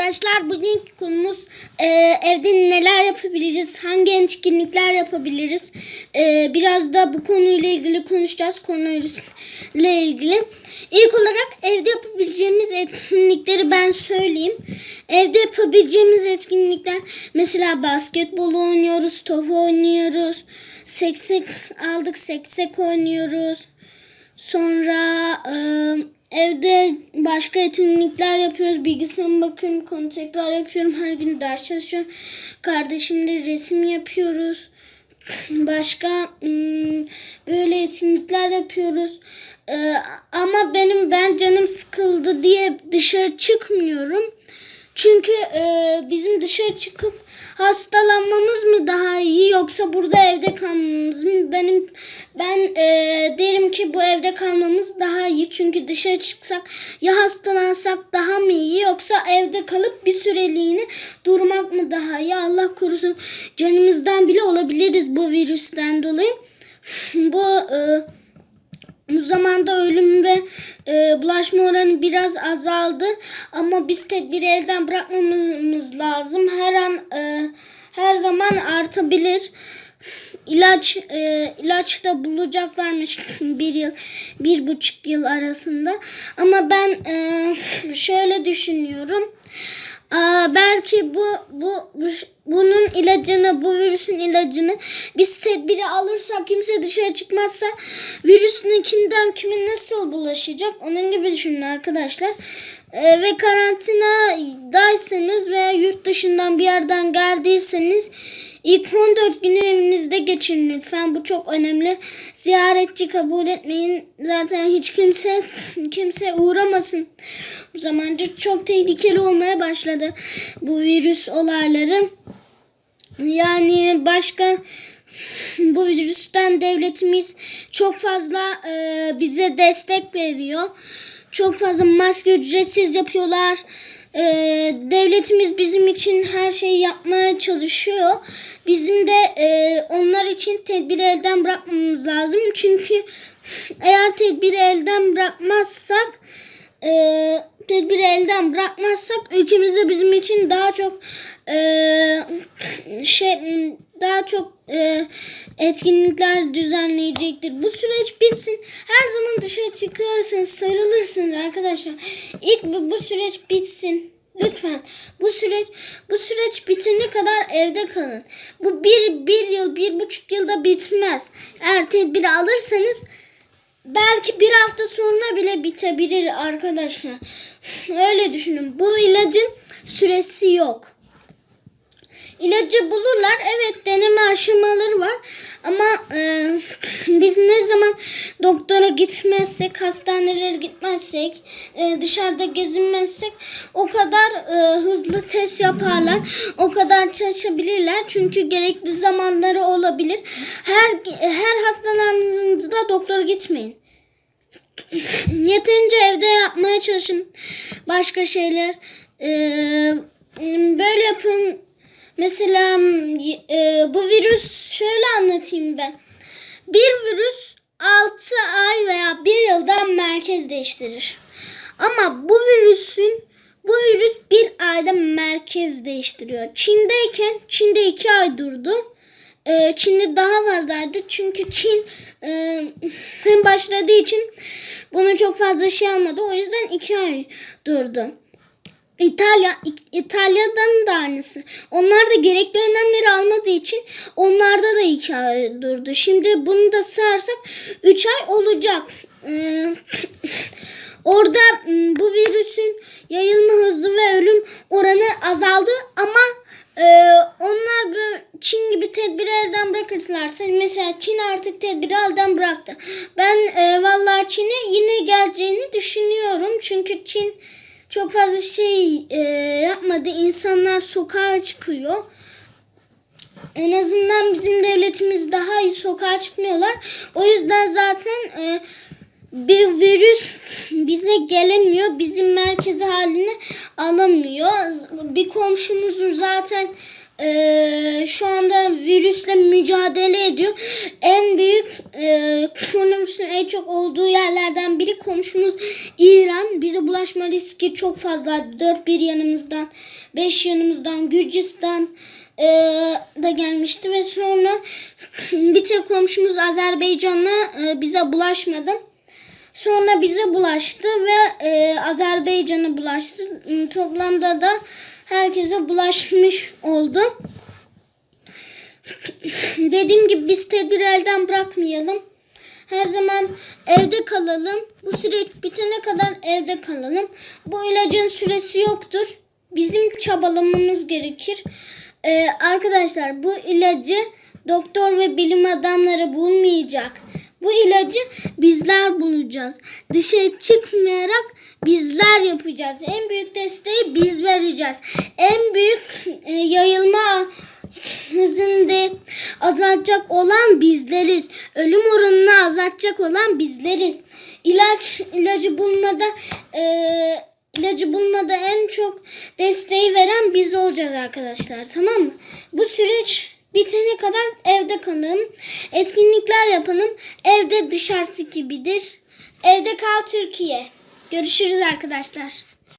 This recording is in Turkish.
arkadaşlar bugünkü konumuz e, evde neler yapabiliriz, hangi etkinlikler yapabiliriz. E, biraz da bu konuyla ilgili konuşacağız konuyla ilgili. İlk olarak evde yapabileceğimiz etkinlikleri ben söyleyeyim. Evde yapabileceğimiz etkinlikler mesela basketbol oynuyoruz, top oynuyoruz, seksek aldık seksek oynuyoruz. Sonra e, evde başka etkinlikler yapıyoruz. Bilgisayarıma bakıyorum, konu tekrar yapıyorum. Her gün ders çalışıyorum. Kardeşimle resim yapıyoruz. Başka hmm, böyle etkinlikler yapıyoruz. E, ama benim ben canım sıkıldı diye dışarı çıkmıyorum. Çünkü e, bizim dışarı çıkıp hastalanmamız mı daha iyi yoksa burada evde kalmamız mı? Benim ben e, derim ki bu evde kalmamız daha iyi. Çünkü dışarı çıksak ya hastalansak daha mı iyi yoksa evde kalıp bir süreliğine durmak mı daha iyi? Allah korusun canımızdan bile olabiliriz bu virüsten dolayı. bu e, bu zamanda ölüm ve e, bulaşma oranı biraz azaldı ama biz tedbiri elden bırakmamamız lazım. Her an e, her zaman artabilir. İlaç e, ilaç da bulacaklarmış bir yıl bir buçuk yıl arasında. Ama ben e, şöyle düşünüyorum. Aa, belki bu, bu bu bunun ilacını, bu virüsün ilacını biz tedbiri alırsak, kimse dışarı çıkmazsa virüsün kimden kime nasıl bulaşacak? Onun gibi düşünün arkadaşlar. Ee, ve karantinadaysanız veya yurt dışından bir yerden geldiyseniz ilk 14 günü evinizde geçirin lütfen. Bu çok önemli. Ziyaretçi kabul etmeyin. Zaten hiç kimse kimse uğramasın. Bu zamanca çok tehlikeli olmaya başladı bu virüs olayları. Yani başka bu virüsten devletimiz çok fazla e, bize destek veriyor. Çok fazla maske ücretsiz yapıyorlar. E, devletimiz bizim için her şeyi yapmaya çalışıyor. Bizim de e, onlar için tedbiri elden bırakmamız lazım. Çünkü eğer tedbiri elden bırakmazsak e, tedbiri elden bırakmazsak ülkemizde bizim için daha çok e, şey daha çok e, etkinlikler düzenleyecektir. Bu süreç bitsin. Her zaman dışarı çıkarsınız, sarılırsınız arkadaşlar. İlk bu, bu süreç bitsin. Lütfen bu süreç bu süreç bitene kadar evde kalın. Bu bir, bir yıl, bir buçuk yılda bitmez. Eğer tedbiri alırsanız belki bir hafta sonra bile bitebilir arkadaşlar. Öyle düşünün. Bu ilacın süresi yok. İlacı bulurlar. Evet deneme aşamaları var. Ama e, biz ne zaman doktora gitmezsek, hastanelere gitmezsek, e, dışarıda gezinmezsek o kadar e, hızlı test yaparlar. O kadar çalışabilirler. Çünkü gerekli zamanları olabilir. Her her hastalandığınızda doktora gitmeyin. Yeterince evde yapmaya çalışın. Başka şeyler. Ee, böyle yapın. Mesela e, bu virüs şöyle anlatayım ben. Bir virüs 6 ay veya 1 yılda merkez değiştirir. Ama bu virüsün bu virüs bir ayda merkez değiştiriyor. Çin'deyken Çin'de 2 ay durdu. Ee, Çin'de daha fazlaydı. Çünkü Çin e, hem başladığı için bunu çok fazla şey almadı. O yüzden 2 ay durdu. İtalya İtalya'dan da aynısı. Onlar da gerekli önlemleri almadığı için onlarda da iki ay durdu. Şimdi bunu da sarsak 3 ay olacak. Ee, orada bu virüsün yayılma hızı ve ölüm oranı azaldı ama e, onlar böyle Çin gibi tedbiri elden bırakırlarsa mesela Çin artık tedbiri elden bıraktı. Ben e, vallahi Çin'e yine geleceğini düşünüyorum. Çünkü Çin çok fazla şey e, yapmadı. İnsanlar sokağa çıkıyor. En azından bizim devletimiz daha iyi sokağa çıkmıyorlar. O yüzden zaten e, bir virüs bize gelemiyor. Bizim merkezi haline alamıyor. Bir komşumuzun zaten e, şu anda virüsle mücadele ediyor. En büyük e, koronavirüsün en çok olduğu biri komşumuz İran. Bize bulaşma riski çok fazla. Dört bir yanımızdan, beş yanımızdan, Gürcistan e, da gelmişti ve sonra bir tek komşumuz Azerbaycan'la e, bize bulaşmadı. Sonra bize bulaştı ve e, Azerbaycan'a bulaştı. M, Toplamda da herkese bulaşmış oldu. Dediğim gibi biz tedbiri elden bırakmayalım. Her zaman evde kalalım. Bu süreç bitene kadar evde kalalım. Bu ilacın süresi yoktur. Bizim çabalamamız gerekir. Ee, arkadaşlar bu ilacı doktor ve bilim adamları bulmayacak. Bu ilacı bizler bulacağız. Dışarı çıkmayarak bizler yapacağız. En büyük desteği biz vereceğiz. En büyük e, yayılma hızını de azaltacak olan bizleriz. Ölüm oranını azaltacak olan bizleriz. İlaç ilacı bulmada e, ilacı bulmada en çok desteği veren biz olacağız arkadaşlar. Tamam mı? Bu süreç bitene kadar evde kalın. Etkinlikler yapalım. Evde dışarısı gibidir. Evde kal Türkiye. Görüşürüz arkadaşlar.